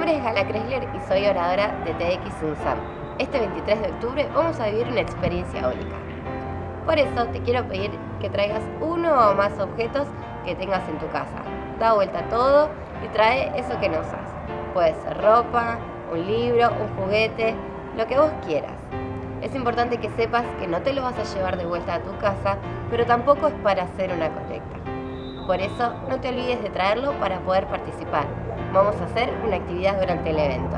nombre es Gala Chrysler y soy oradora de TX UNSAM. Este 23 de octubre vamos a vivir una experiencia única. Por eso te quiero pedir que traigas uno o más objetos que tengas en tu casa. Da vuelta todo y trae eso que no usas. Puede ser ropa, un libro, un juguete, lo que vos quieras. Es importante que sepas que no te lo vas a llevar de vuelta a tu casa, pero tampoco es para hacer una colecta. Por eso no te olvides de traerlo para poder participar. Vamos a hacer una actividad durante el evento.